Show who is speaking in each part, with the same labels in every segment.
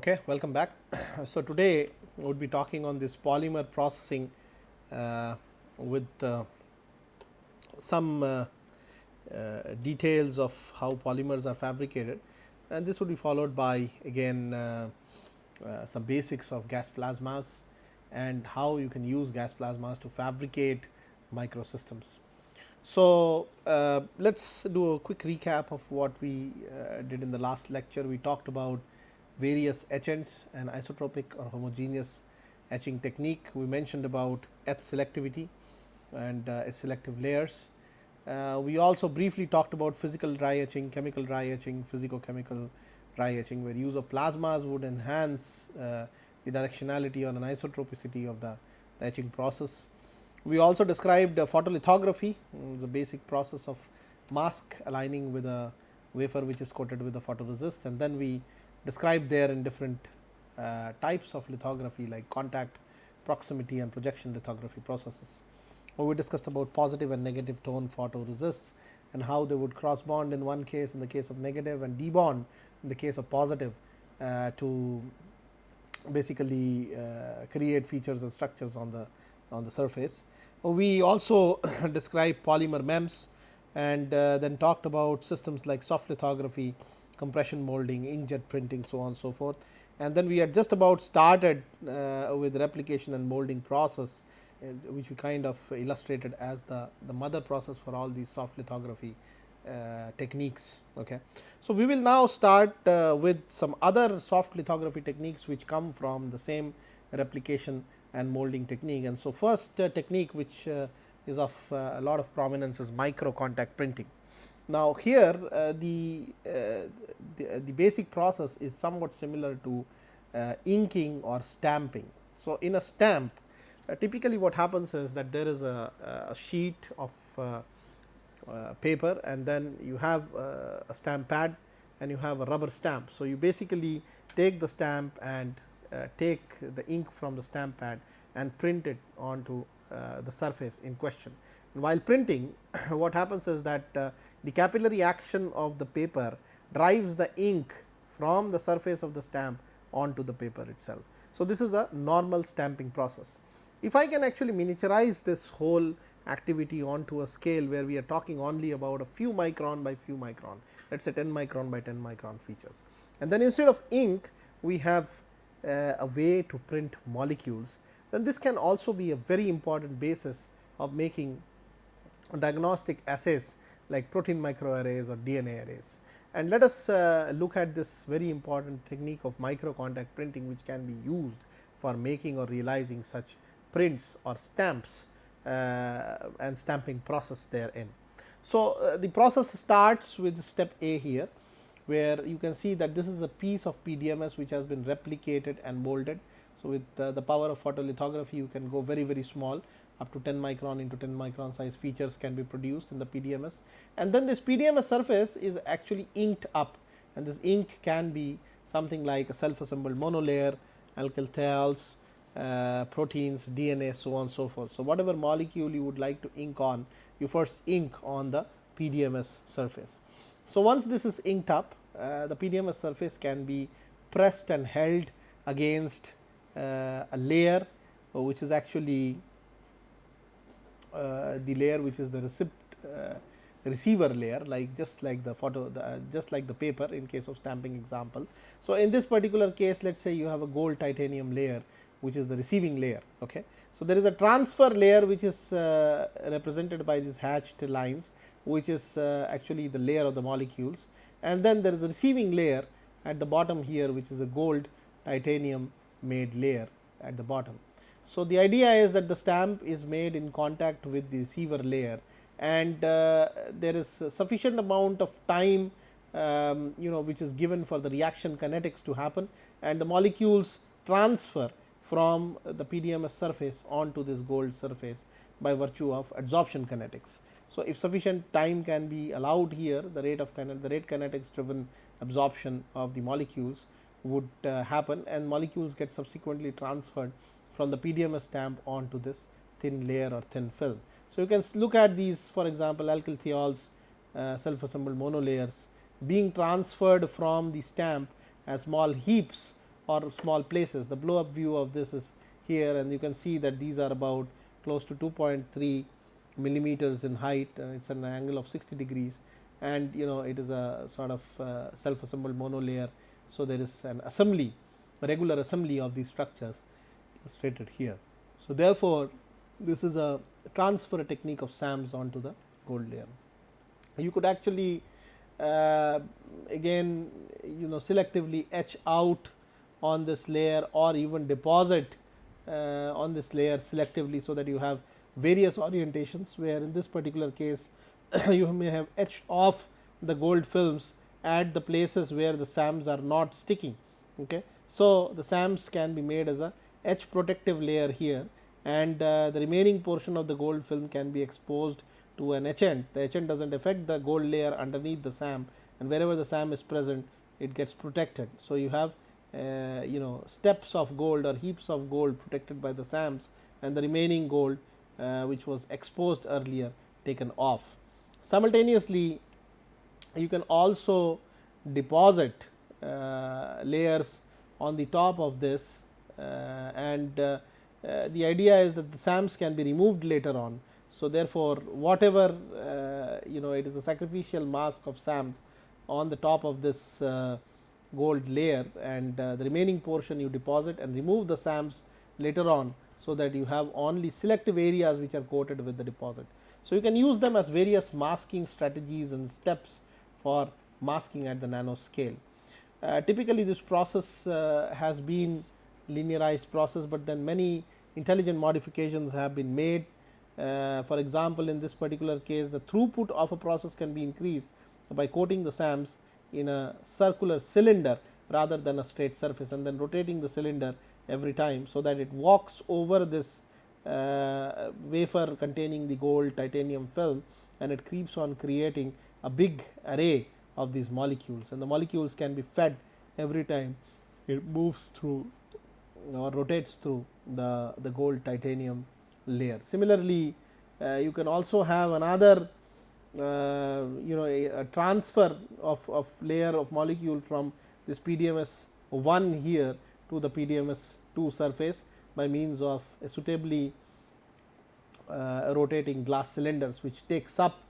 Speaker 1: okay, welcome back. so, today we would be talking on this polymer processing uh, with uh, some uh, uh details of how polymers are fabricated and this would be followed by again uh, uh, some basics of gas plasmas and how you can use gas plasmas to fabricate microsystems. So, let us do a quick recap of what we did in the last lecture. We talked about various etchants and isotropic or homogeneous etching technique. We mentioned about etch selectivity and uh, selective layers. Uh, we also briefly talked about physical dry etching, chemical dry etching, physicochemical dry etching where use of plasmas would enhance uh, the directionality or an isotropicity of the, the etching process. We also described photolithography, mm, the basic process of mask aligning with a wafer which is coated with a photoresist and then we described there in different uh, types of lithography like contact, proximity and projection lithography processes. We discussed about positive and negative tone photoresists and how they would cross bond in one case in the case of negative and debond in the case of positive uh, to basically uh, create features and structures on the on the surface. We also described polymer MEMS and uh, then talked about systems like soft lithography compression molding, inkjet printing so on and so forth. And then we had just about started uh, with replication and molding process uh, which we kind of illustrated as the, the mother process for all these soft lithography uh, techniques. Okay. So, we will now start uh, with some other soft lithography techniques which come from the same replication and molding technique. And so, first uh, technique which uh, is of a lot of prominence is micro contact printing. Now, here uh, the, uh, the, uh, the basic process is somewhat similar to uh, inking or stamping. So, in a stamp uh, typically what happens is that there is a, a sheet of uh, paper and then you have a stamp pad and you have a rubber stamp. So, you basically take the stamp and take the ink from the stamp pad and print it onto the surface in question. While printing what happens is that uh, the capillary action of the paper drives the ink from the surface of the stamp onto the paper itself. So, this is a normal stamping process. If I can actually miniaturize this whole activity onto a scale where we are talking only about a few micron by few micron, let us say 10 micron by 10 micron features. And then instead of ink, we have uh, a way to print molecules, then this can also be a very important basis of making diagnostic assays like protein microarrays or DNA arrays. And let us uh, look at this very important technique of micro contact printing which can be used for making or realizing such prints or stamps uh, and stamping process therein. So, uh, the process starts with step A here where you can see that this is a piece of PDMS which has been replicated and molded. So, with uh, the power of photolithography you can go very very small up to 10 micron into 10 micron size features can be produced in the PDMS and then this PDMS surface is actually inked up and this ink can be something like a self assembled monolayer, alkyl thiols, uh, proteins, DNA so on so forth. So, whatever molecule you would like to ink on you first ink on the PDMS surface. So, once this is inked up uh, the PDMS surface can be pressed and held against uh, a layer which is actually the layer which is the receipt uh, receiver layer like just like the photo the, uh, just like the paper in case of stamping example. So, in this particular case let us say you have a gold titanium layer which is the receiving layer. Okay. So, there is a transfer layer which is uh, represented by these hatched lines which is uh, actually the layer of the molecules and then there is a receiving layer at the bottom here which is a gold titanium made layer at the bottom. So, the idea is that the stamp is made in contact with the receiver layer and uh, there is sufficient amount of time um, you know which is given for the reaction kinetics to happen and the molecules transfer from the PDMS surface onto this gold surface by virtue of adsorption kinetics. So, if sufficient time can be allowed here the rate of the rate kinetics driven absorption of the molecules would uh, happen and molecules get subsequently transferred from the PDMS stamp onto this thin layer or thin film. So, you can look at these for example, alkyl thiols uh, self assembled monolayers being transferred from the stamp as small heaps or small places. The blow up view of this is here and you can see that these are about close to 2.3 millimeters in height it is an angle of 60 degrees and you know it is a sort of uh, self assembled monolayer. So, there is an assembly regular assembly of these structures illustrated here. So, therefore, this is a transfer technique of SAMS onto the gold layer. You could actually uh, again you know selectively etch out on this layer or even deposit uh, on this layer selectively. So, that you have various orientations where in this particular case you may have etched off the gold films at the places where the SAMs are not sticking. Okay. So, the SAMs can be made as a etch protective layer here and uh, the remaining portion of the gold film can be exposed to an etchant. The etchant does not affect the gold layer underneath the SAM and wherever the SAM is present it gets protected. So, you have uh, you know steps of gold or heaps of gold protected by the SAMs and the remaining gold uh, which was exposed earlier taken off. Simultaneously, you can also deposit uh, layers on the top of this and uh, uh, the idea is that the SAMs can be removed later on. So, therefore, whatever you know it is a sacrificial mask of SAMs on the top of this gold layer and the remaining portion you deposit and remove the SAMs later on. So, that you have only selective areas which are coated with the deposit. So, you can use them as various masking strategies and steps for masking at the nano scale. Uh, typically this process uh, has been linearized process, but then many intelligent modifications have been made. Uh, for example, in this particular case the throughput of a process can be increased by coating the SAMs in a circular cylinder rather than a straight surface and then rotating the cylinder every time. So, that it walks over this uh, wafer containing the gold titanium film and it keeps on creating a big array of these molecules and the molecules can be fed every time it moves through or rotates through the, the gold titanium layer. Similarly, uh, you can also have another uh, you know a, a, transfer of, of layer of molecule from this PDMS 1 here to the PDMS 2 surface by means of suitably uh, rotating glass cylinders which takes up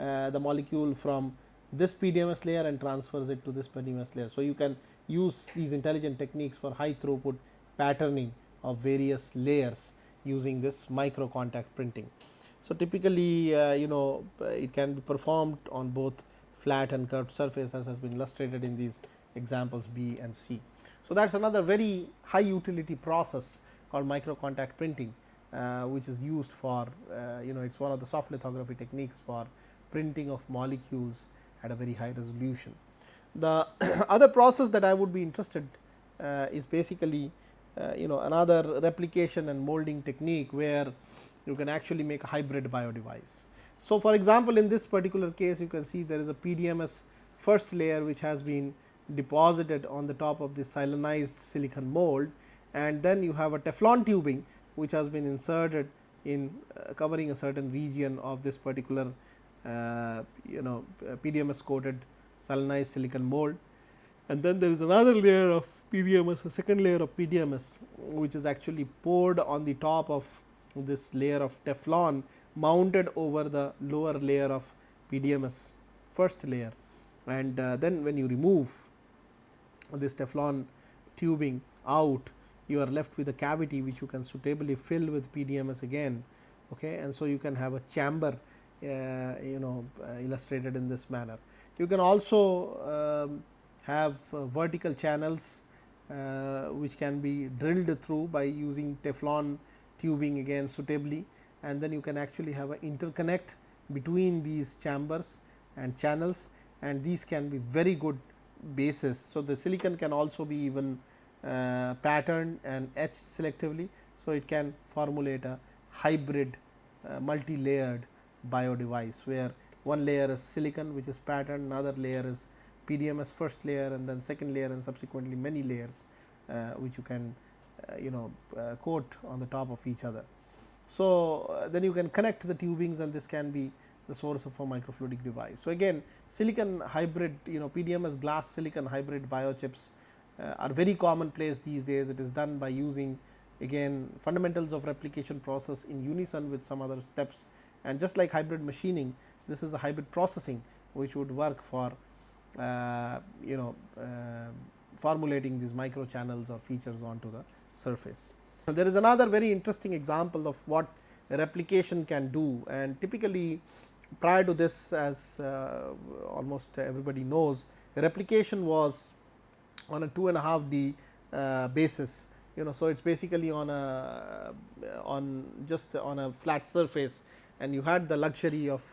Speaker 1: uh, the molecule from this PDMS layer and transfers it to this PDMS layer. So, you can use these intelligent techniques for high throughput patterning of various layers using this micro contact printing. So, typically uh, you know it can be performed on both flat and curved surface as has been illustrated in these examples B and C. So, that is another very high utility process called micro contact printing uh, which is used for uh, you know it is one of the soft lithography techniques for printing of molecules at a very high resolution. The other process that I would be interested uh, is basically uh, you know another replication and molding technique where you can actually make a hybrid bio device. So, for example, in this particular case you can see there is a PDMS first layer which has been deposited on the top of this silanized silicon mold and then you have a Teflon tubing which has been inserted in uh, covering a certain region of this particular uh, you know uh, PDMS coated silanized silicon mold and then there is another layer of PDMS a second layer of PDMS which is actually poured on the top of this layer of Teflon mounted over the lower layer of PDMS first layer and uh, then when you remove this Teflon tubing out you are left with a cavity which you can suitably fill with PDMS again okay and so you can have a chamber uh, you know uh, illustrated in this manner. You can also um, have uh, vertical channels which can be drilled through by using Teflon tubing again suitably and then you can actually have an interconnect between these chambers and channels and these can be very good bases. So, the silicon can also be even uh, patterned and etched selectively. So, it can formulate a hybrid uh, multi layered bio device where one layer is silicon which is patterned, another layer is PDMS first layer and then second layer and subsequently many layers uh, which you can uh, you know uh, coat on the top of each other. So, then you can connect the tubings and this can be the source of a microfluidic device. So, again silicon hybrid you know PDMS glass silicon hybrid biochips uh, are very commonplace these days. It is done by using again fundamentals of replication process in unison with some other steps and just like hybrid machining this is a hybrid processing which would work for you know uh, formulating these micro channels or features onto the surface. There is another very interesting example of what replication can do and typically prior to this as uh, almost everybody knows replication was on a two and a half D uh, basis you know. So, it is basically on a on just on a flat surface and you had the luxury of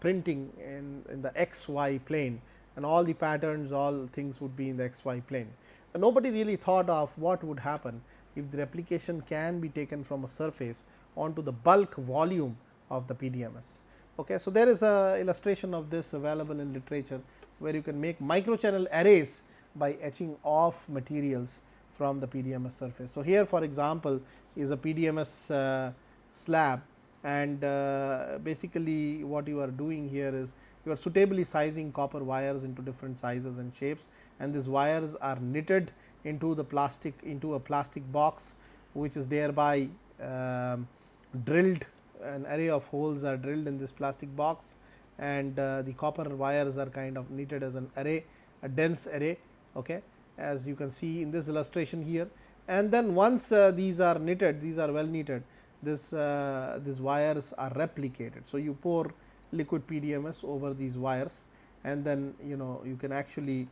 Speaker 1: printing in, in the x y plane and all the patterns all things would be in the x y plane. And nobody really thought of what would happen if the replication can be taken from a surface onto the bulk volume of the PDMS. Okay. So, there is a illustration of this available in literature where you can make microchannel arrays by etching off materials from the PDMS surface. So, here for example, is a PDMS uh, slab and uh, basically what you are doing here is you are suitably sizing copper wires into different sizes and shapes and these wires are knitted into the plastic into a plastic box which is thereby um, drilled an array of holes are drilled in this plastic box and uh, the copper wires are kind of knitted as an array a dense array okay, as you can see in this illustration here and then once uh, these are knitted these are well knitted this uh, these wires are replicated. So, you pour liquid PDMS over these wires and then you know you can actually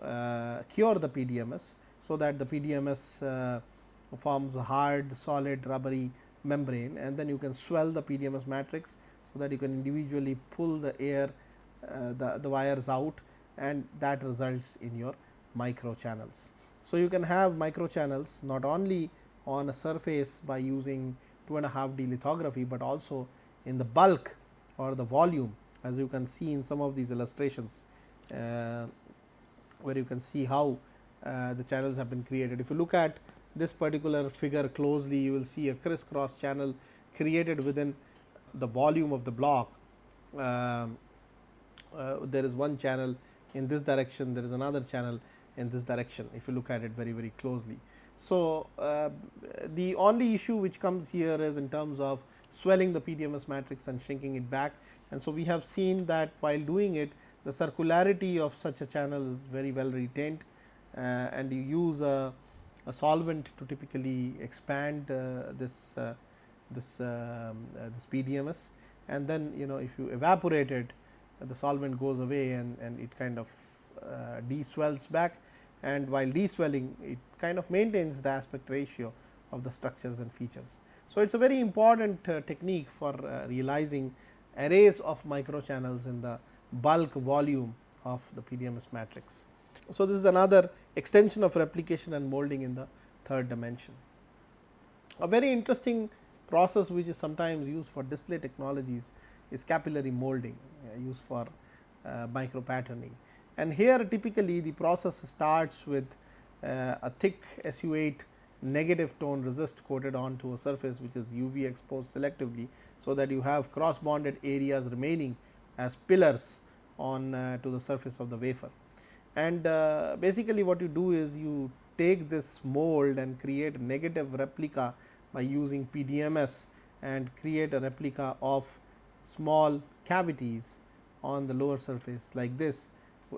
Speaker 1: uh, cure the PDMS. So, that the PDMS uh, forms a hard solid rubbery membrane and then you can swell the PDMS matrix. So, that you can individually pull the air uh, the, the wires out and that results in your micro channels. So, you can have micro channels not only on a surface by using 2 and a half D lithography, but also in the bulk or the volume as you can see in some of these illustrations uh, where you can see how uh, the channels have been created. If you look at this particular figure closely you will see a crisscross channel created within the volume of the block. Um, uh, there is one channel in this direction, there is another channel in this direction if you look at it very very closely. So, uh, the only issue which comes here is in terms of swelling the PDMS matrix and shrinking it back. And so we have seen that while doing it the circularity of such a channel is very well retained uh, and you use a, a, solvent to typically expand uh, this uh, this um, uh, this PDMS and then you know if you evaporate it the solvent goes away and, and it kind of uh, deswells back. And while deswelling it kind of maintains the aspect ratio of the structures and features. So, it is a very important uh, technique for uh, realizing arrays of microchannels in the bulk volume of the PDMS matrix. So, this is another extension of replication and molding in the third dimension. A very interesting process which is sometimes used for display technologies is capillary molding uh, used for uh, micro patterning and here typically the process starts with uh, a thick SU 8 negative tone resist coated onto a surface which is UV exposed selectively. So, that you have cross bonded areas remaining as pillars on uh, to the surface of the wafer. And uh, basically what you do is you take this mold and create negative replica by using PDMS and create a replica of small cavities on the lower surface like this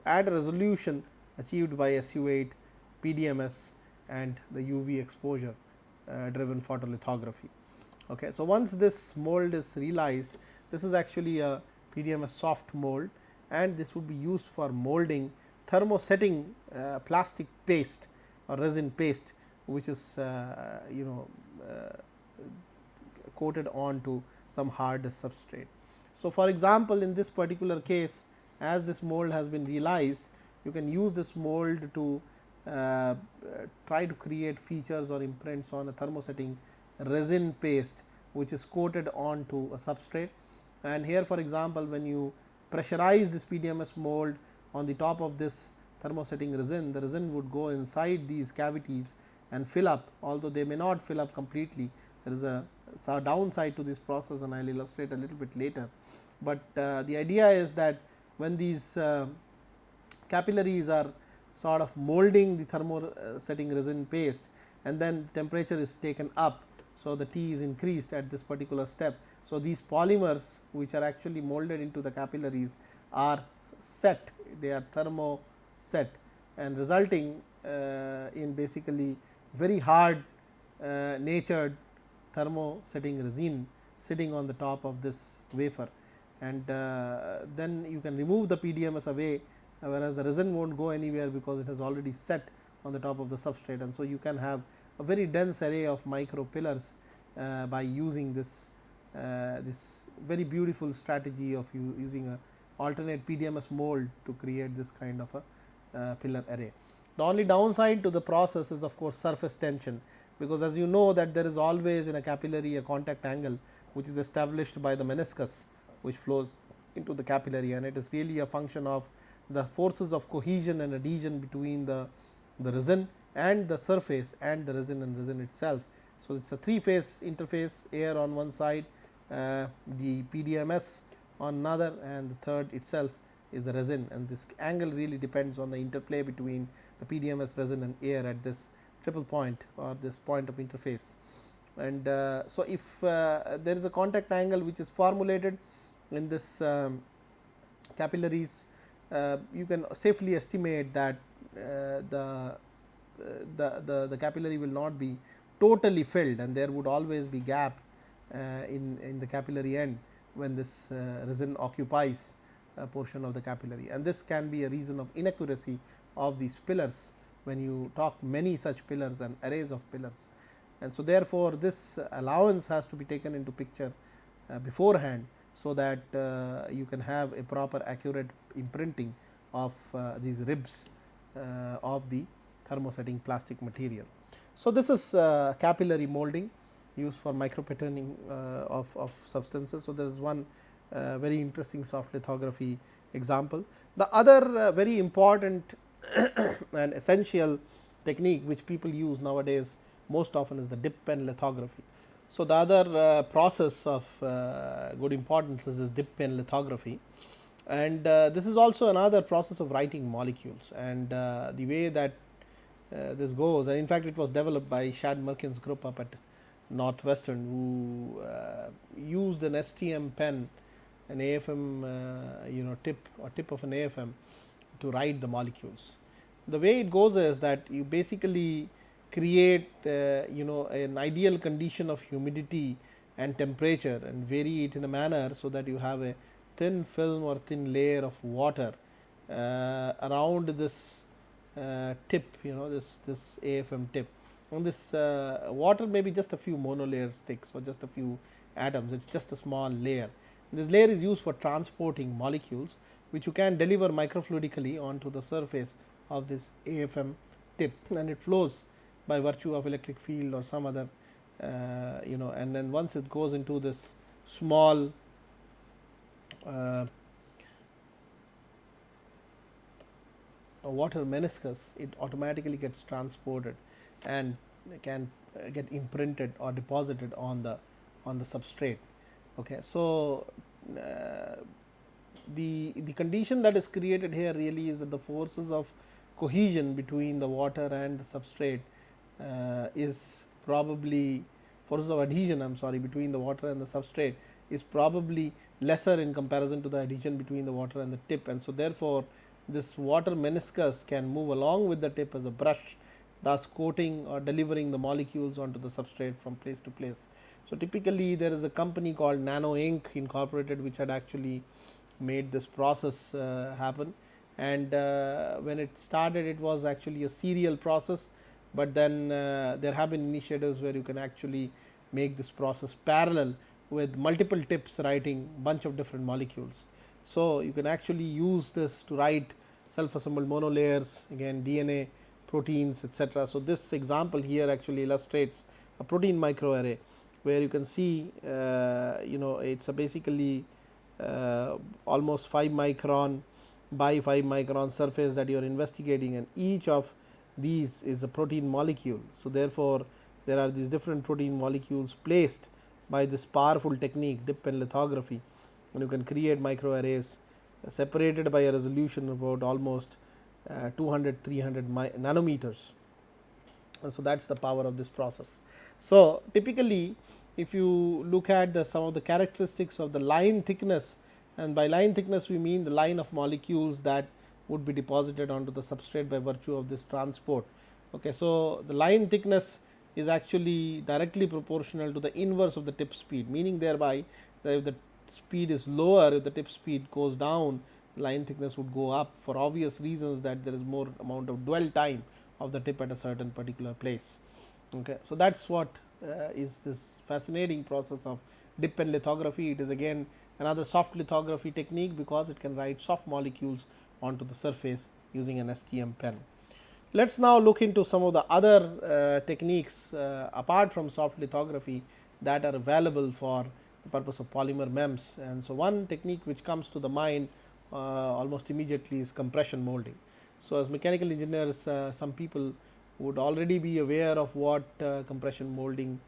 Speaker 1: add a resolution achieved by SU 8 PDMS and the UV exposure uh, driven photolithography. Okay. So, once this mold is realized this is actually a PDMS soft mold and this would be used for molding thermosetting uh, plastic paste or resin paste which is uh, you know uh, coated onto some hard substrate. So, for example, in this particular case as this mold has been realized you can use this mold to uh, try to create features or imprints on a thermosetting resin paste which is coated onto a substrate. And here for example, when you pressurize this PDMS mold on the top of this thermosetting resin, the resin would go inside these cavities and fill up although they may not fill up completely. There is a, downside to this process and I will illustrate a little bit later. But uh, the idea is that when these uh, capillaries are sort of molding the thermo setting resin paste and then temperature is taken up. So, the T is increased at this particular step. So, these polymers which are actually molded into the capillaries are set they are thermo set and resulting uh, in basically very hard uh, natured thermo setting resin sitting on the top of this wafer and uh, then you can remove the PDMS away whereas the resin not go anywhere because it has already set on the top of the substrate and so you can have a very dense array of micro pillars uh, by using this uh, this very beautiful strategy of using a alternate PDMS mold to create this kind of a uh, pillar array. The only downside to the process is of course surface tension because as you know that there is always in a capillary a contact angle which is established by the meniscus which flows into the capillary and it is really a function of the forces of cohesion and adhesion between the, the resin and the surface and the resin and resin itself. So, it is a three phase interface air on one side, uh, the PDMS on another and the third itself is the resin and this angle really depends on the interplay between the PDMS resin and air at this triple point or this point of interface. And uh, so, if uh, there is a contact angle which is formulated in this um, capillaries, you can safely estimate that uh, the, the, the, the capillary will not be totally filled and there would always be gap uh, in, in the capillary end when this uh, resin occupies a portion of the capillary and this can be a reason of inaccuracy of these pillars when you talk many such pillars and arrays of pillars. And so, therefore, this allowance has to be taken into picture uh, beforehand. So, that uh, you can have a proper accurate imprinting of uh, these ribs uh, of the thermosetting plastic material. So, this is uh, capillary molding used for micro patterning uh, of, of substances. So, there is one very interesting soft lithography example. The other very important and essential technique which people use nowadays most often is the dip pen lithography. So, the other uh, process of uh, good importance is this dip pen lithography and uh, this is also another process of writing molecules and uh, the way that uh, this goes and in fact, it was developed by Chad Mirkin's group up at Northwestern who uh, used an STM pen an AFM you know tip or tip of an AFM to write the molecules. The way it goes is that you basically create uh, you know an ideal condition of humidity and temperature and vary it in a manner so that you have a thin film or thin layer of water uh, around this uh, tip you know this this AFM tip. And this uh, water may be just a few monolayers thick so just a few atoms. It is just a small layer. This layer is used for transporting molecules which you can deliver microfluidically onto the surface of this AFM tip. And it flows by virtue of electric field or some other uh, you know and then once it goes into this small uh, water meniscus it automatically gets transported and can uh, get imprinted or deposited on the on the substrate. Okay. So, uh, the the condition that is created here really is that the forces of cohesion between the water and the substrate uh, is probably forces of adhesion I am sorry between the water and the substrate is probably lesser in comparison to the adhesion between the water and the tip. And so therefore, this water meniscus can move along with the tip as a brush thus coating or delivering the molecules onto the substrate from place to place. So, typically there is a company called NanoInk incorporated which had actually made this process uh, happen. And uh, when it started it was actually a serial process but then uh, there have been initiatives where you can actually make this process parallel with multiple tips writing bunch of different molecules. So, you can actually use this to write self assembled monolayers again DNA proteins etc. So, this example here actually illustrates a protein microarray where you can see uh, you know it is a basically uh, almost 5 micron by 5 micron surface that you are investigating and each of these is a protein molecule. So, therefore, there are these different protein molecules placed by this powerful technique dip pen lithography and you can create microarrays separated by a resolution about almost uh, 200 300 nanometers and so that is the power of this process. So, typically if you look at the some of the characteristics of the line thickness and by line thickness we mean the line of molecules that would be deposited onto the substrate by virtue of this transport. Okay. So, the line thickness is actually directly proportional to the inverse of the tip speed meaning thereby that if the speed is lower if the tip speed goes down line thickness would go up for obvious reasons that there is more amount of dwell time of the tip at a certain particular place. Okay. So, that is what uh, is this fascinating process of dip pen lithography. It is again another soft lithography technique because it can write soft molecules onto the surface using an STM pen. Let us now look into some of the other uh, techniques uh, apart from soft lithography that are available for the purpose of polymer MEMS. And so, one technique which comes to the mind uh, almost immediately is compression molding. So, as mechanical engineers uh, some people would already be aware of what uh, compression molding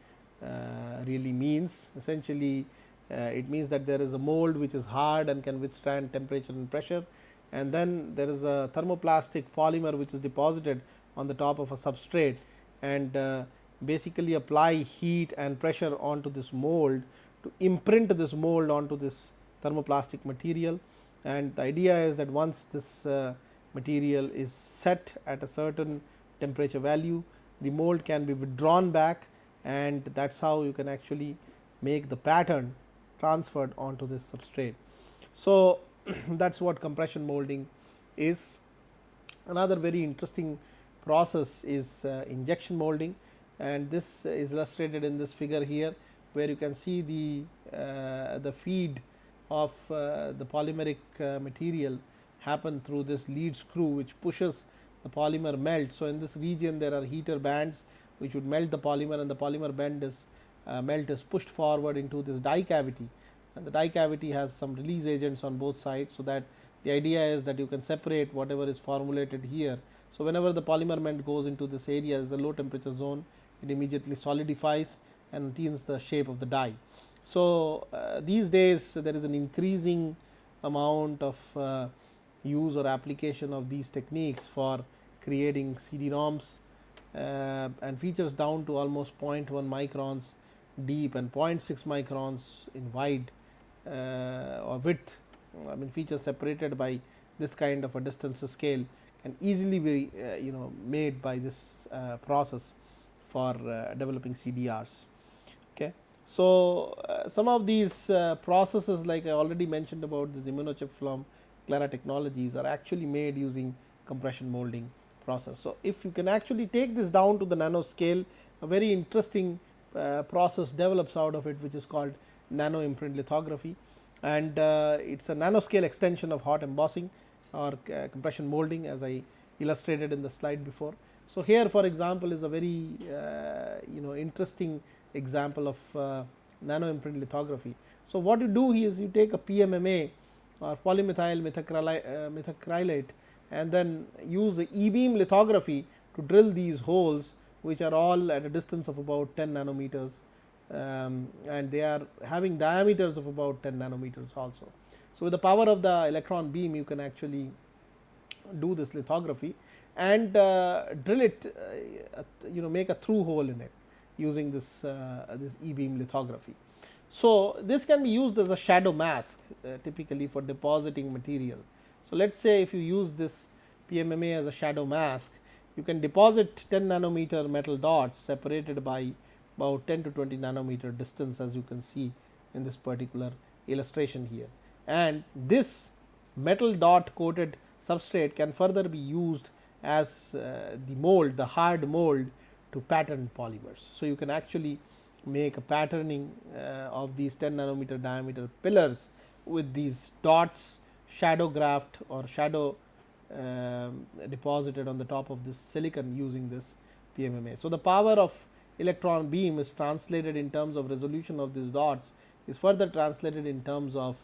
Speaker 1: really means. Essentially it means that there is a mold which is hard and can withstand temperature and pressure and then there is a thermoplastic polymer which is deposited on the top of a substrate and uh, basically apply heat and pressure onto this mold to imprint this mold onto this thermoplastic material and the idea is that once this uh, material is set at a certain temperature value the mold can be withdrawn back and that is how you can actually make the pattern transferred onto this substrate. So, that is what compression molding is. Another very interesting process is uh, injection molding and this is illustrated in this figure here where you can see the uh, the feed of uh, the polymeric uh, material happen through this lead screw which pushes the polymer melt. So, in this region there are heater bands which would melt the polymer and the polymer bend is uh, melt is pushed forward into this die cavity and the die cavity has some release agents on both sides. So, that the idea is that you can separate whatever is formulated here. So, whenever the polymer melt goes into this area as a low temperature zone it immediately solidifies and attains the shape of the die. So, uh, these days there is an increasing amount of uh, use or application of these techniques for creating CD-ROMs uh, and features down to almost 0.1 microns deep and 0.6 microns in wide or width I mean features separated by this kind of a distance scale can easily be uh, you know made by this uh, process for uh, developing CDRs. Okay. So, uh, some of these uh, processes like I already mentioned about this immunochip from Clara technologies are actually made using compression molding process. So, if you can actually take this down to the nano scale a very interesting uh, process develops out of it which is called nano imprint lithography and uh, it is a nanoscale extension of hot embossing or uh, compression molding as I illustrated in the slide before. So, here for example, is a very uh, you know interesting example of uh, nano imprint lithography. So, what you do is you take a PMMA or polymethyl uh, methacrylate and then use the e beam lithography to drill these holes which are all at a distance of about 10 nanometers um, and they are having diameters of about 10 nanometers also. So, with the power of the electron beam you can actually do this lithography and uh, drill it uh, you know make a through hole in it using this uh, this e beam lithography. So, this can be used as a shadow mask uh, typically for depositing material. So, let us say if you use this PMMA as a shadow mask you can deposit 10 nanometer metal dots separated by about 10 to 20 nanometer distance as you can see in this particular illustration here. And this metal dot coated substrate can further be used as uh, the mold the hard mold to pattern polymers. So, you can actually make a patterning uh, of these 10 nanometer diameter pillars with these dots shadow graphed or shadow um, deposited on the top of this silicon using this PMMA. So, the power of electron beam is translated in terms of resolution of these dots is further translated in terms of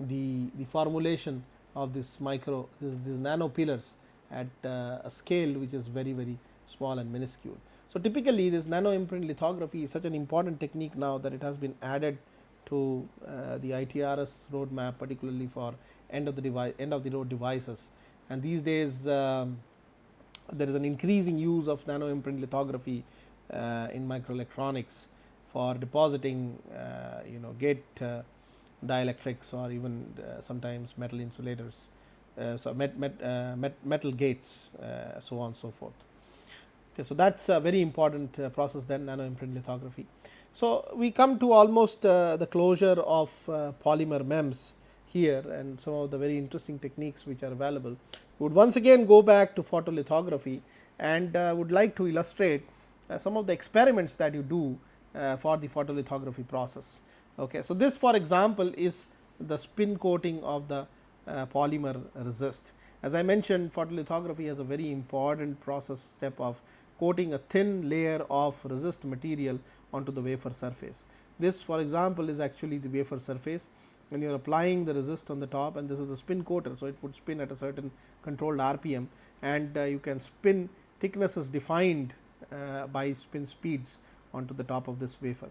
Speaker 1: the, the formulation of this micro this, these nano pillars at uh, a scale which is very very small and minuscule. So, typically this nano imprint lithography is such an important technique now that it has been added to uh, the ITRS roadmap particularly for end of the device end of the road devices and these days um, there is an increasing use of nano imprint lithography in microelectronics for depositing uh, you know gate uh, dielectrics or even uh, sometimes metal insulators. Uh, so, met, met, uh, met metal gates so on and so forth. Okay, so, that is a very important process then nano imprint lithography. So, we come to almost the closure of polymer MEMS here and some of the very interesting techniques which are available. We would once again go back to photolithography and uh, would like to illustrate uh, some of the experiments that you do uh, for the photolithography process. Okay. So, this for example, is the spin coating of the uh, polymer resist. As I mentioned photolithography has a very important process step of coating a thin layer of resist material onto the wafer surface. This for example, is actually the wafer surface and you are applying the resist on the top and this is a spin coater. So, it would spin at a certain controlled RPM and uh, you can spin thicknesses defined uh, by spin speeds onto the top of this wafer.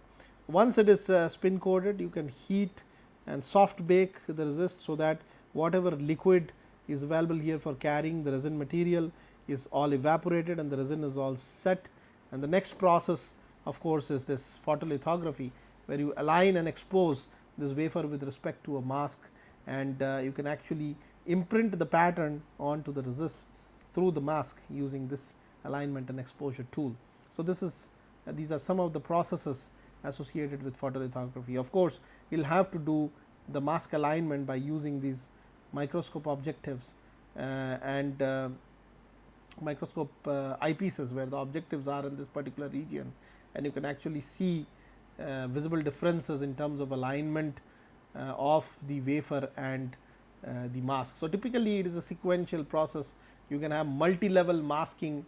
Speaker 1: Once it is uh, spin coated you can heat and soft bake the resist. So, that whatever liquid is available here for carrying the resin material is all evaporated and the resin is all set and the next process of course, is this photolithography where you align and expose this wafer with respect to a mask and uh, you can actually imprint the pattern onto the resist through the mask using this alignment and exposure tool. So, this is uh, these are some of the processes associated with photolithography. Of course, you will have to do the mask alignment by using these microscope objectives uh, and uh, microscope uh, eyepieces where the objectives are in this particular region and you can actually see uh, visible differences in terms of alignment uh, of the wafer and the mask. So, typically it is a sequential process you can have multi level masking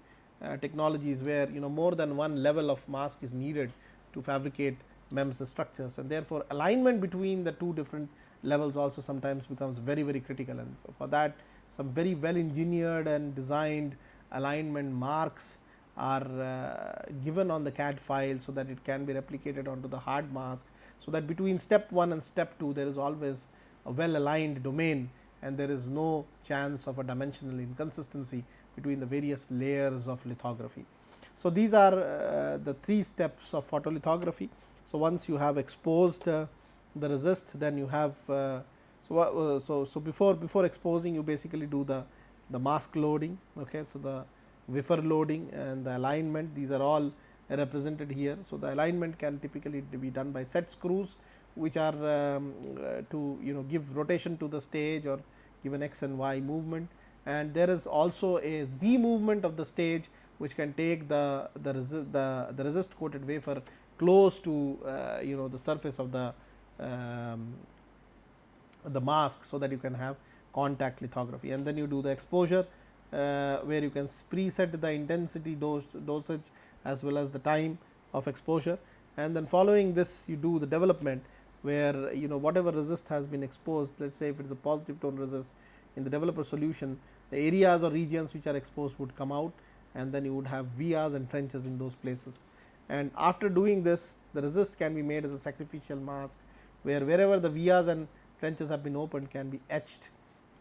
Speaker 1: technologies where you know more than one level of mask is needed to fabricate MEMS structures and therefore, alignment between the two different levels also sometimes becomes very very critical and for that some very well engineered and designed alignment marks are uh, given on the CAD file. So, that it can be replicated onto the hard mask. So, that between step 1 and step 2 there is always a well aligned domain and there is no chance of a dimensional inconsistency between the various layers of lithography. So, these are uh, the three steps of photolithography. So, once you have exposed uh, the resist then you have uh, so, uh, so, so before before exposing you basically do the the mask loading okay so the wafer loading and the alignment these are all represented here. So, the alignment can typically be done by set screws which are um, uh, to you know give rotation to the stage or give an x and y movement and there is also a z movement of the stage which can take the the resist the, the resist coated wafer close to uh, you know the surface of the um, the mask so that you can have contact lithography. And then you do the exposure uh, where you can preset the intensity dose dosage as well as the time of exposure. And then following this you do the development where you know whatever resist has been exposed let us say if it is a positive tone resist in the developer solution the areas or regions which are exposed would come out and then you would have vias and trenches in those places. And after doing this the resist can be made as a sacrificial mask where wherever the vias and trenches have been opened can be etched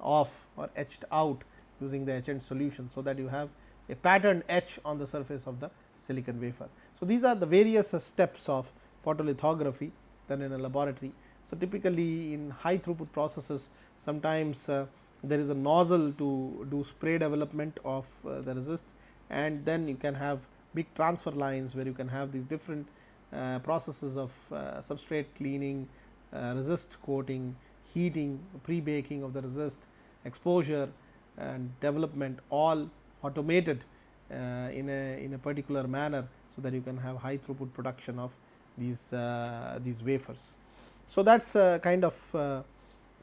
Speaker 1: off or etched out using the etchant solution. So, that you have a pattern etch on the surface of the silicon wafer. So, these are the various steps of photolithography done in a laboratory. So, typically in high throughput processes sometimes uh, there is a nozzle to do spray development of uh, the resist and then you can have big transfer lines where you can have these different uh, processes of uh, substrate cleaning, uh, resist coating, heating, pre-baking of the resist, exposure and development all automated uh, in a in a particular manner. So, that you can have high throughput production of these these wafers. So, that is kind of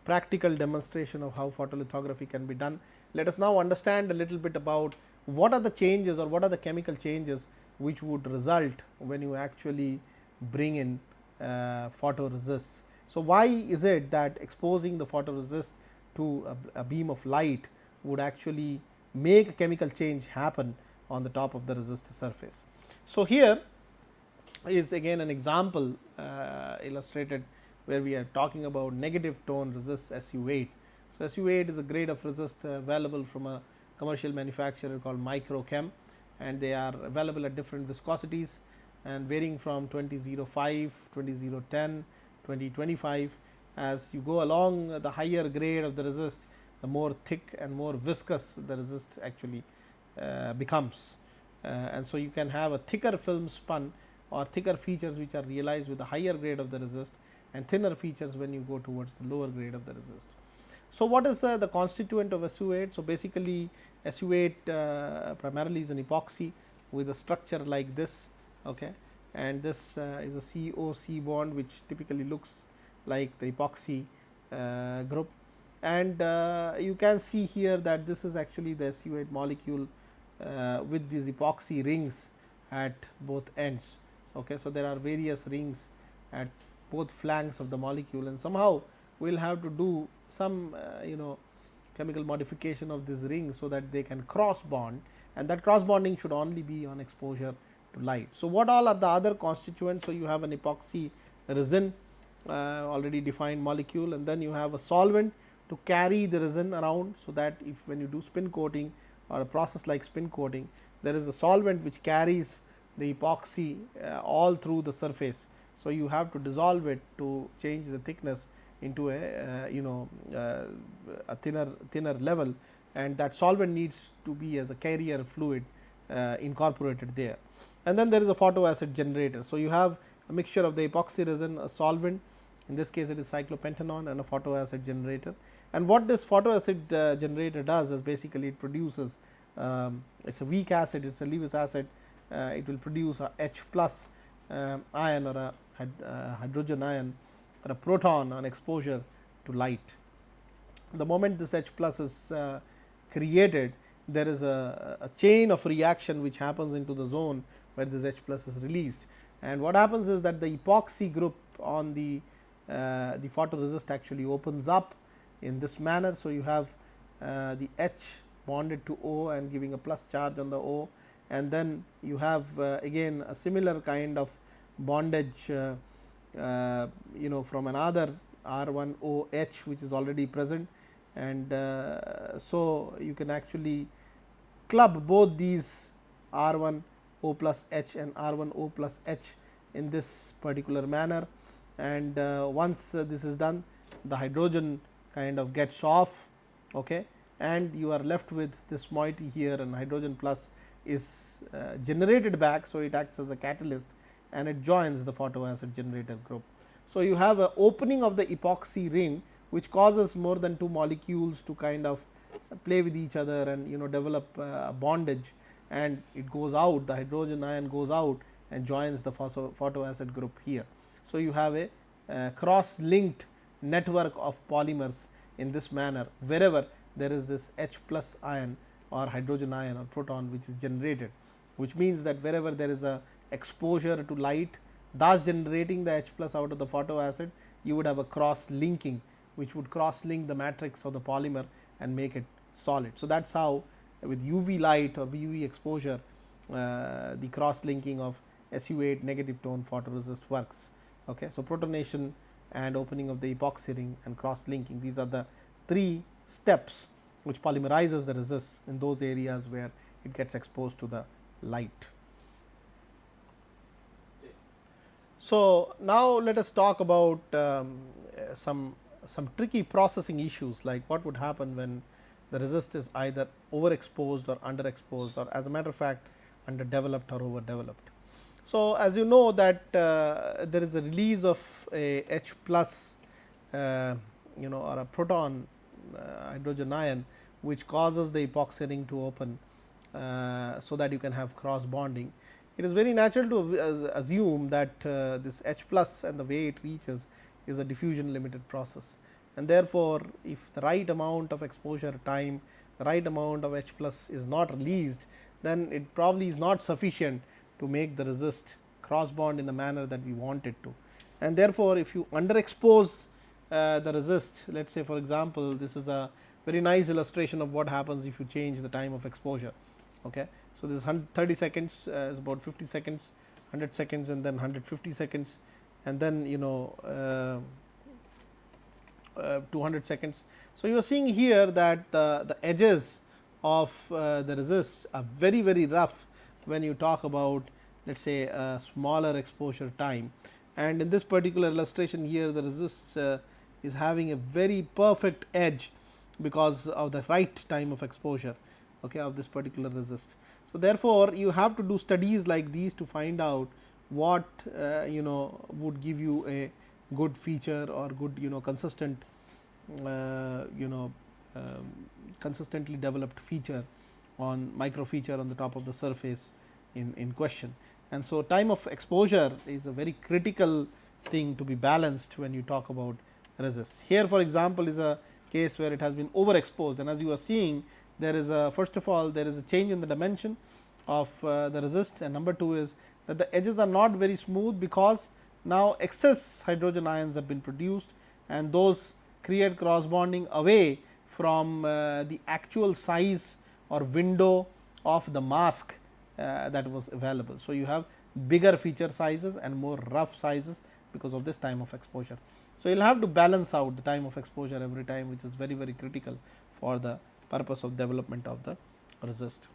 Speaker 1: practical demonstration of how photolithography can be done. Let us now understand a little bit about what are the changes or what are the chemical changes which would result when you actually bring in uh, photoresists. So, why is it that exposing the photoresist to a, a beam of light would actually make a chemical change happen on the top of the resistor surface. So, here is again an example uh, illustrated where we are talking about negative tone resist SU 8. So, SU 8 is a grade of resist uh, available from a commercial manufacturer called Microchem and they are available at different viscosities and varying from 2005, 2010, 2025 as you go along the higher grade of the resist the more thick and more viscous the resist actually uh, becomes. Uh, and so, you can have a thicker film spun or thicker features which are realized with a higher grade of the resist and thinner features when you go towards the lower grade of the resist. So, what is uh, the constituent of SU 8? So, basically SU 8 uh, primarily is an epoxy with a structure like this okay and this uh, is a COC bond which typically looks like the epoxy uh, group and uh, you can see here that this is actually the SU 8 molecule uh, with these epoxy rings at both ends. Okay. So, there are various rings at both flanks of the molecule and somehow we will have to do some uh, you know chemical modification of this ring so that they can cross bond and that cross bonding should only be on exposure to light. So, what all are the other constituents? So, you have an epoxy resin uh, already defined molecule and then you have a solvent to carry the resin around. So, that if when you do spin coating or a process like spin coating there is a solvent which carries the epoxy uh, all through the surface. So, you have to dissolve it to change the thickness into a uh, you know uh, a thinner thinner level and that solvent needs to be as a carrier fluid uh, incorporated there. And then there is a photoacid generator. So, you have a mixture of the epoxy resin a solvent in this case it is cyclopentanone and a photoacid generator. And what this photoacid uh, generator does is basically it produces um, it is a weak acid it is a Lewis acid uh, it will produce a H plus uh, ion or a hydrogen ion or a proton on exposure to light. The moment this H plus is uh, created there is a, a, chain of reaction which happens into the zone where this H plus is released and what happens is that the epoxy group on the uh, the photoresist actually opens up in this manner. So, you have uh, the H bonded to O and giving a plus charge on the O and then you have uh, again a similar kind of bondage uh, uh, you know from another R 1 O H which is already present and uh, so you can actually club both these R 1 O plus H and R 1 O plus H in this particular manner and once this is done the hydrogen kind of gets off okay, and you are left with this moiety here and hydrogen plus is generated back. So, it acts as a catalyst and it joins the photoacid generator group. So, you have a opening of the epoxy ring which causes more than two molecules to kind of play with each other and you know develop uh, bondage and it goes out the hydrogen ion goes out and joins the photo, photoacid group here. So, you have a cross linked network of polymers in this manner wherever there is this H plus ion or hydrogen ion or proton which is generated which means that wherever there is a exposure to light thus generating the H plus out of the photoacid you would have a cross linking which would cross link the matrix of the polymer and make it solid. So, that is how with UV light or UV exposure uh, the cross linking of SU 8 negative tone photoresist works. Okay. So, protonation and opening of the epoxy ring and cross linking these are the three steps which polymerizes the resist in those areas where it gets exposed to the light. So, now let us talk about um, some some tricky processing issues like what would happen when the resist is either overexposed or underexposed or as a matter of fact underdeveloped or overdeveloped. So, as you know that uh, there is a release of a H plus uh, you know or a proton uh, hydrogen ion which causes the epoxy ring to open uh, so that you can have cross bonding. It is very natural to assume that uh, this H plus and the way it reaches is a diffusion limited process and therefore, if the right amount of exposure time the right amount of H plus is not released then it probably is not sufficient to make the resist cross bond in the manner that we want it to. And therefore, if you underexpose uh, the resist let us say for example, this is a very nice illustration of what happens if you change the time of exposure. Okay. So, this 30 seconds uh, is about 50 seconds 100 seconds and then 150 seconds and then you know uh, uh, 200 seconds. So, you are seeing here that the edges of uh, the resist are very very rough when you talk about let us say a smaller exposure time and in this particular illustration here the resist uh, is having a very perfect edge because of the right time of exposure okay, of this particular resist. So, therefore, you have to do studies like these to find out what uh, you know would give you a good feature or good you know consistent uh, you know um, consistently developed feature on micro feature on the top of the surface in, in question. And so, time of exposure is a very critical thing to be balanced when you talk about resist. Here for example, is a case where it has been overexposed and as you are seeing there is a first of all there is a change in the dimension of uh, the resist and number 2 is that the edges are not very smooth because now excess hydrogen ions have been produced and those create cross bonding away from uh, the actual size or window of the mask uh, that was available. So, you have bigger feature sizes and more rough sizes because of this time of exposure. So, you will have to balance out the time of exposure every time which is very very critical for the purpose of development of the resist.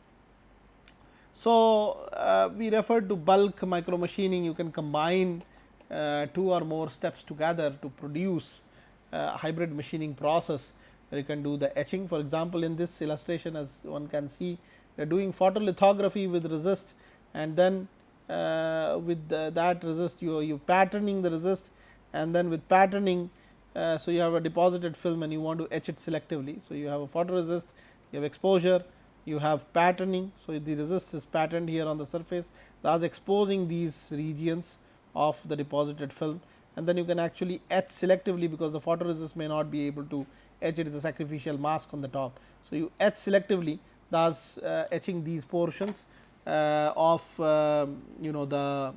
Speaker 1: So, uh, we referred to bulk micro machining you can combine uh, two or more steps together to produce uh, hybrid machining process. You can do the etching. For example, in this illustration as one can see they are doing photolithography with resist and then uh, with the, that resist you you patterning the resist and then with patterning uh, so you have a deposited film and you want to etch it selectively. So, you have a photoresist you have exposure you have patterning. So, the resist is patterned here on the surface thus exposing these regions of the deposited film and then you can actually etch selectively because the photoresist may not be able to etch it is a sacrificial mask on the top. So, you etch selectively thus uh, etching these portions uh, of um, you know the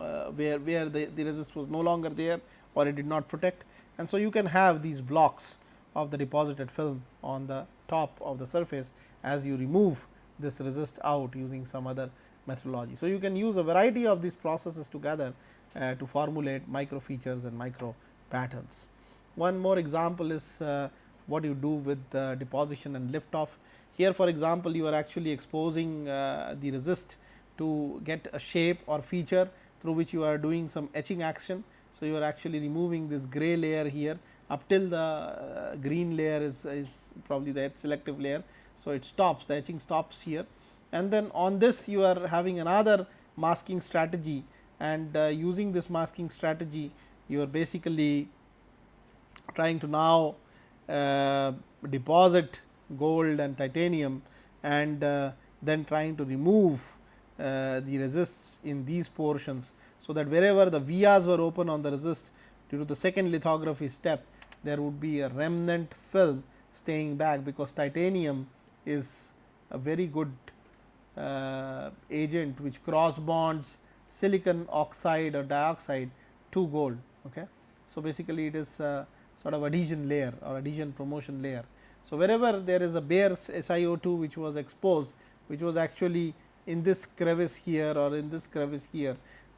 Speaker 1: uh, where where the, the resist was no longer there or it did not protect and so you can have these blocks of the deposited film on the top of the surface as you remove this resist out using some other methodology. So, you can use a variety of these processes together uh, to formulate micro features and micro patterns. One more example is uh, what you do with deposition and lift off. Here for example, you are actually exposing uh, the resist to get a shape or feature through which you are doing some etching action. So, you are actually removing this gray layer here up till the uh, green layer is, is probably the etch selective layer. So, it stops the etching stops here and then on this you are having another masking strategy and uh, using this masking strategy you are basically trying to now uh, deposit gold and titanium and uh, then trying to remove uh, the resists in these portions. So, that wherever the vias were open on the resist due to the second lithography step there would be a remnant film staying back because titanium is a very good uh, agent which cross bonds silicon oxide or dioxide to gold. Okay. So, basically it is uh, sort of adhesion layer or adhesion promotion layer. So, wherever there is a bare SiO2 which was exposed which was actually in this crevice here or in this crevice here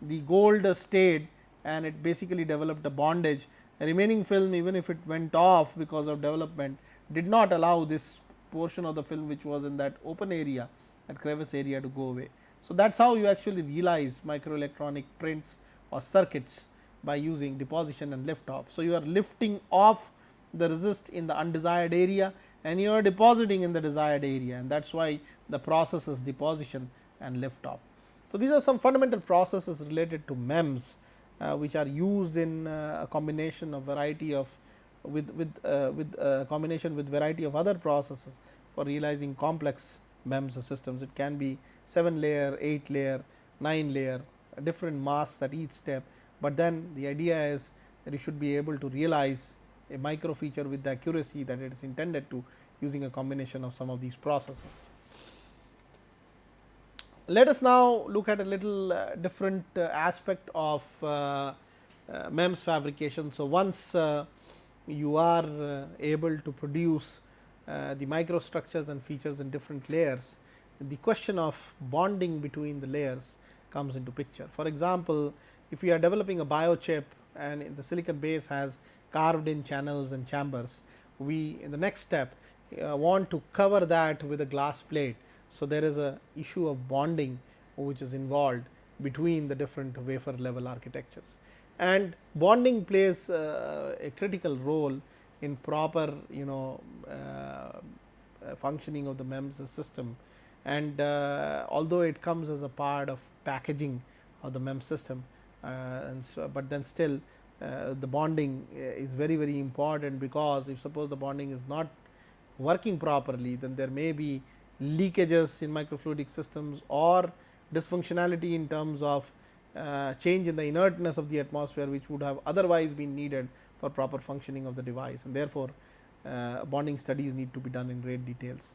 Speaker 1: the gold stayed and it basically developed a bondage the remaining film even if it went off because of development did not allow this portion of the film which was in that open area that crevice area to go away. So, that is how you actually realize microelectronic prints or circuits by using deposition and lift off. So, you are lifting off the resist in the undesired area and you are depositing in the desired area and that is why the process is deposition and lift off. So, these are some fundamental processes related to MEMS uh, which are used in uh, a combination of variety of with with uh, with uh, combination with variety of other processes for realizing complex MEMS systems. It can be 7 layer, 8 layer, 9 layer different masks at each step but then the idea is that you should be able to realize a micro feature with the accuracy that it is intended to using a combination of some of these processes. Let us now look at a little uh, different uh, aspect of uh, uh MEMS fabrication. So, once uh, you are able to produce the microstructures and features in different layers, the question of bonding between the layers comes into picture. For example, if we are developing a biochip and the silicon base has carved in channels and chambers. We in the next step want to cover that with a glass plate. So, there is a issue of bonding which is involved between the different wafer level architectures. And bonding plays uh, a critical role in proper you know uh, functioning of the MEMS system. And uh, although it comes as a part of packaging of the MEMS system uh, and so, but then still uh, the bonding is very very important because if suppose the bonding is not working properly then there may be leakages in microfluidic systems or dysfunctionality in terms of uh, change in the inertness of the atmosphere which would have otherwise been needed for proper functioning of the device and therefore, uh, bonding studies need to be done in great details.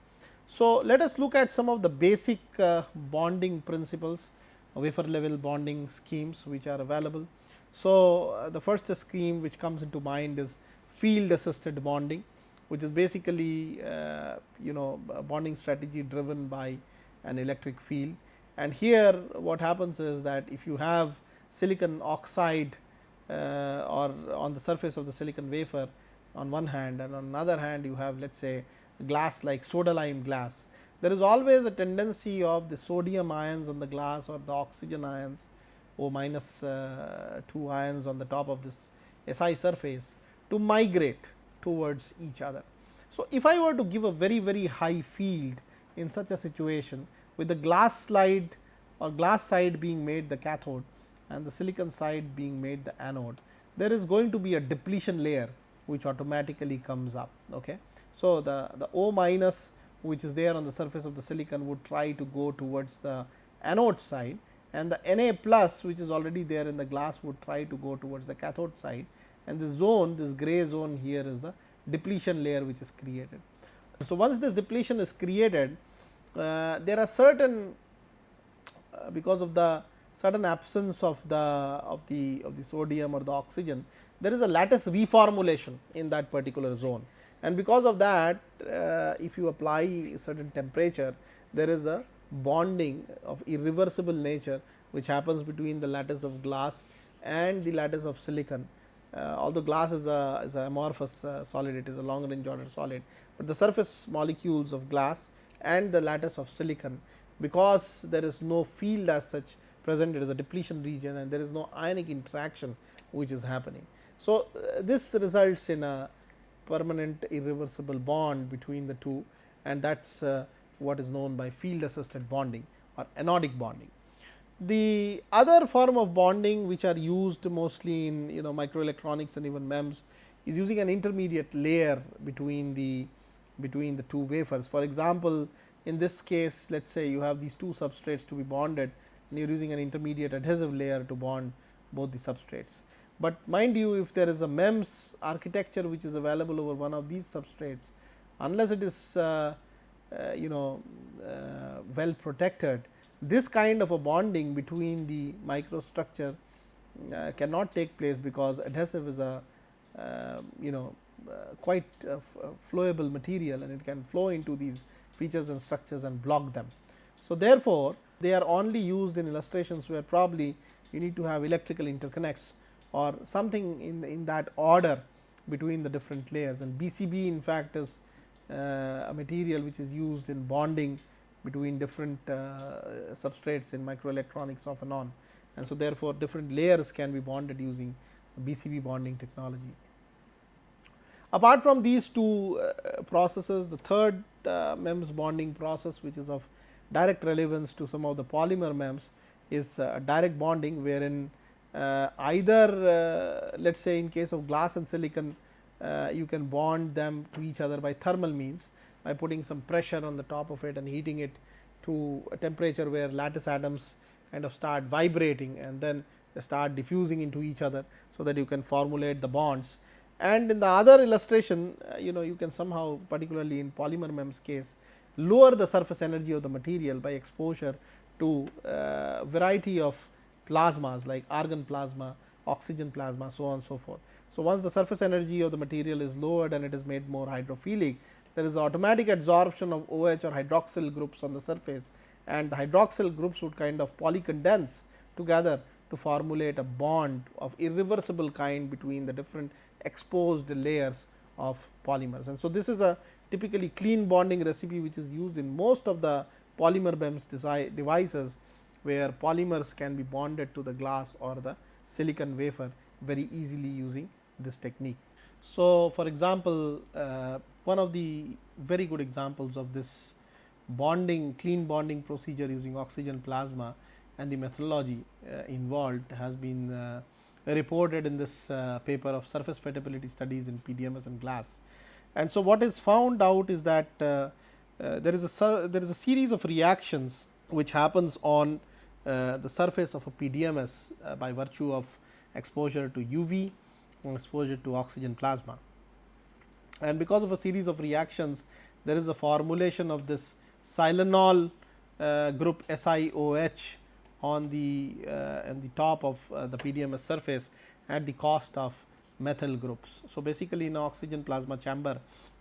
Speaker 1: So, let us look at some of the basic uh, bonding principles wafer level bonding schemes which are available. So, uh, the first scheme which comes into mind is field assisted bonding which is basically uh, you know bonding strategy driven by an electric field and here what happens is that if you have silicon oxide uh, or on the surface of the silicon wafer on one hand and on another hand you have let us say glass like soda lime glass. There is always a tendency of the sodium ions on the glass or the oxygen ions O minus uh, 2 ions on the top of this Si surface to migrate towards each other. So, if I were to give a very very high field in such a situation with the glass slide or glass side being made the cathode and the silicon side being made the anode, there is going to be a depletion layer which automatically comes up. Okay. So, the, the O minus which is there on the surface of the silicon would try to go towards the anode side and the Na plus which is already there in the glass would try to go towards the cathode side and this zone this gray zone here is the depletion layer which is created. So, once this depletion is created uh, there are certain uh, because of the sudden absence of the of the of the sodium or the oxygen there is a lattice reformulation in that particular zone and because of that uh, if you apply certain temperature there is a bonding of irreversible nature which happens between the lattice of glass and the lattice of silicon although glass is a is a amorphous uh, solid it is a long range order solid, but the surface molecules of glass and the lattice of silicon because there is no field as such present it is a depletion region and there is no ionic interaction which is happening. So, uh, this results in a permanent irreversible bond between the two and that is uh, what is known by field assisted bonding or anodic bonding. The other form of bonding which are used mostly in you know microelectronics and even MEMS is using an intermediate layer between the between the two wafers. For example, in this case let us say you have these two substrates to be bonded and you are using an intermediate adhesive layer to bond both the substrates. But mind you if there is a MEMS architecture which is available over one of these substrates unless it is uh, uh, you know uh, well protected this kind of a bonding between the microstructure uh, cannot take place because adhesive is a uh, you know uh, quite flowable material and it can flow into these features and structures and block them. So, therefore, they are only used in illustrations where probably you need to have electrical interconnects or something in, in that order between the different layers and BCB in fact is uh, a material which is used in bonding between different uh, substrates in microelectronics off and on and so therefore, different layers can be bonded using BCB bonding technology. Apart from these two uh, processes, the third uh, MEMS bonding process which is of direct relevance to some of the polymer MEMS is direct bonding wherein uh, either uh, let us say in case of glass and silicon uh, you can bond them to each other by thermal means by putting some pressure on the top of it and heating it to a temperature where lattice atoms kind of start vibrating and then they start diffusing into each other. So, that you can formulate the bonds and in the other illustration uh, you know you can somehow particularly in polymer MEMS case lower the surface energy of the material by exposure to uh, variety of plasmas like argon plasma, oxygen plasma so on so forth. So, once the surface energy of the material is lowered and it is made more hydrophilic there is automatic adsorption of OH or hydroxyl groups on the surface and the hydroxyl groups would kind of polycondense together to formulate a bond of irreversible kind between the different exposed layers of polymers. And so, this is a typically clean bonding recipe which is used in most of the polymer MEMS devices where polymers can be bonded to the glass or the silicon wafer very easily using this technique. So, for example, uh, one of the very good examples of this bonding clean bonding procedure using oxygen plasma and the methodology uh, involved has been uh, reported in this uh, paper of surface wettability studies in PDMS and glass. And so, what is found out is that uh, uh, there is a there is a series of reactions which happens on uh, the surface of a PDMS by virtue of exposure to UV and exposure to oxygen plasma. And because of a series of reactions there is a formulation of this silanol uh, group SiOH on the uh, on the top of uh, the PDMS surface at the cost of methyl groups. So, basically in oxygen plasma chamber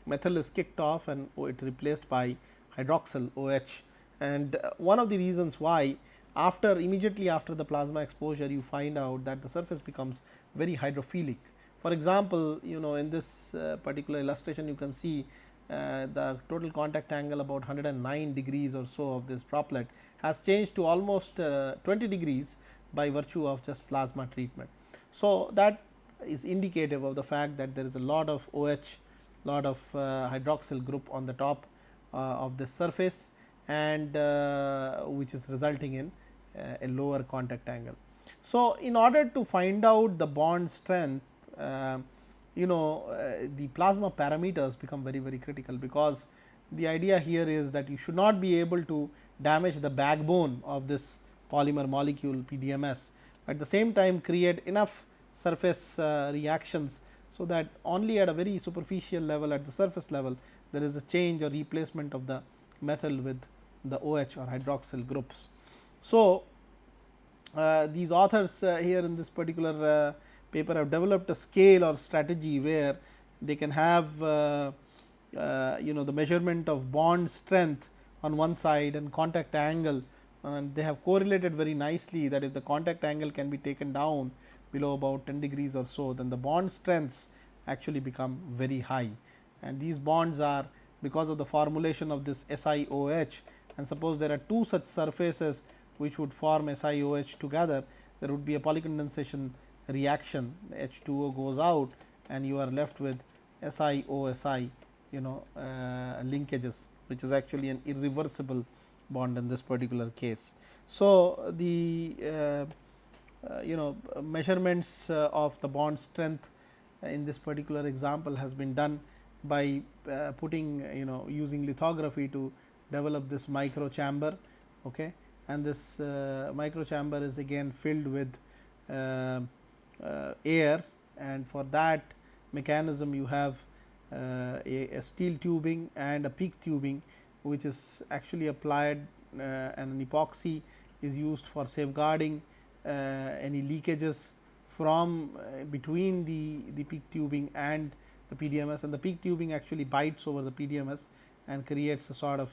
Speaker 1: methyl is kicked off and it replaced by hydroxyl OH and uh, one of the reasons why after immediately after the plasma exposure you find out that the surface becomes very hydrophilic. For example, you know in this uh, particular illustration you can see uh, the total contact angle about 109 degrees or so of this droplet has changed to almost uh, 20 degrees by virtue of just plasma treatment. So, that is indicative of the fact that there is a lot of OH, lot of uh, hydroxyl group on the top uh, of the surface and uh, which is resulting in a lower contact angle. So, in order to find out the bond strength you know uh, the plasma parameters become very very critical because the idea here is that you should not be able to damage the backbone of this polymer molecule PDMS at the same time create enough surface uh, reactions. So, that only at a very superficial level at the surface level there is a change or replacement of the methyl with the OH or hydroxyl groups. So, uh, these authors uh, here in this particular uh, paper have developed a scale or strategy where they can have uh, uh, you know the measurement of bond strength on one side and contact angle and they have correlated very nicely that if the contact angle can be taken down below about 10 degrees or so then the bond strengths actually become very high. And these bonds are because of the formulation of this SiOH and suppose there are two such surfaces which would form SiOH together there would be a polycondensation reaction H2O goes out and you are left with SiOSi you know uh, linkages which is actually an irreversible bond in this particular case. So, the uh, uh, you know measurements uh, of the bond strength in this particular example has been done by uh, putting you know using lithography to develop this micro chamber okay and this uh, micro chamber is again filled with uh, air and for that mechanism you have uh, a, a, steel tubing and a PEEK tubing which is actually applied uh, and an epoxy is used for safeguarding any leakages from between the, the PEEK tubing and the PDMS and the PEEK tubing actually bites over the PDMS and creates a sort of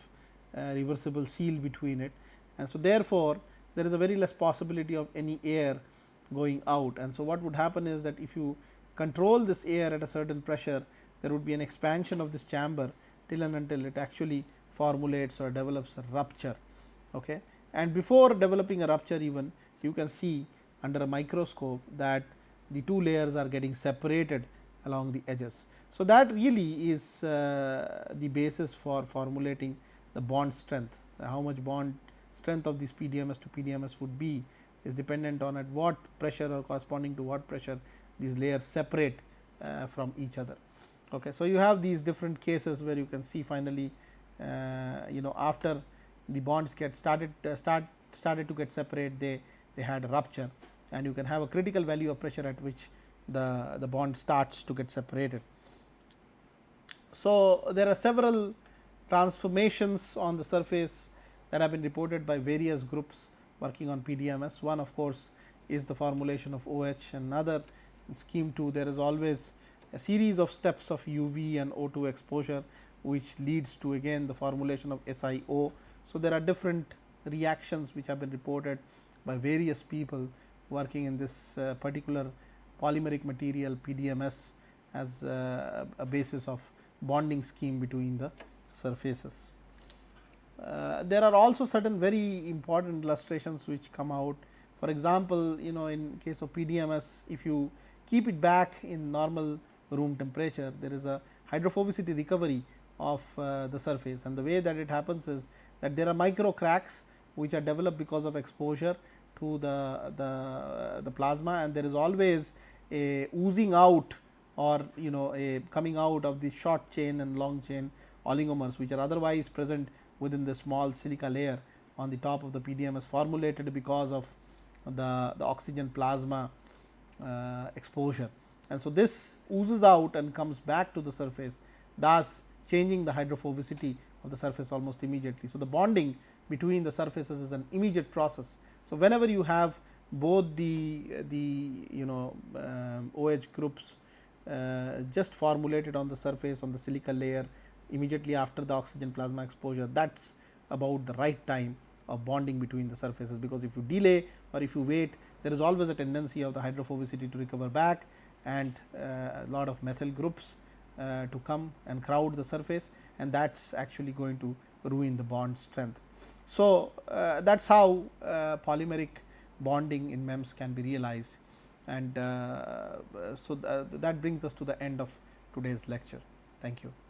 Speaker 1: uh, reversible seal between it. And so, therefore, there is a very less possibility of any air going out. And so, what would happen is that if you control this air at a certain pressure, there would be an expansion of this chamber till and until it actually formulates or develops a rupture. Okay. And before developing a rupture even you can see under a microscope that the two layers are getting separated along the edges. So, that really is uh, the basis for formulating the bond strength, how much bond strength of this PDMS to PDMS would be is dependent on at what pressure or corresponding to what pressure these layers separate uh, from each other. Okay. So, you have these different cases where you can see finally, uh, you know after the bonds get started uh, start started to get separate they they had a rupture and you can have a critical value of pressure at which the the bond starts to get separated. So, there are several transformations on the surface that have been reported by various groups working on PDMS. One of course, is the formulation of OH and another in scheme 2 there is always a series of steps of UV and O2 exposure which leads to again the formulation of SiO. So, there are different reactions which have been reported by various people working in this uh, particular polymeric material PDMS as uh, a basis of bonding scheme between the surfaces. Uh, there are also certain very important illustrations which come out. For example, you know in case of PDMS if you keep it back in normal room temperature there is a hydrophobicity recovery of uh, the surface and the way that it happens is that there are micro cracks which are developed because of exposure to the, the, the plasma and there is always a oozing out or you know a coming out of the short chain and long chain oligomers which are otherwise present within the small silica layer on the top of the PDMS formulated because of the, the oxygen plasma uh, exposure. And so, this oozes out and comes back to the surface thus changing the hydrophobicity of the surface almost immediately. So, the bonding between the surfaces is an immediate process. So, whenever you have both the the you know OH groups uh, just formulated on the surface on the silica layer immediately after the oxygen plasma exposure that is about the right time of bonding between the surfaces because if you delay or if you wait there is always a tendency of the hydrophobicity to recover back and uh, a lot of methyl groups uh, to come and crowd the surface and that is actually going to ruin the bond strength. So, uh, that is how uh, polymeric bonding in MEMS can be realized and uh, so th that brings us to the end of today's lecture. Thank you.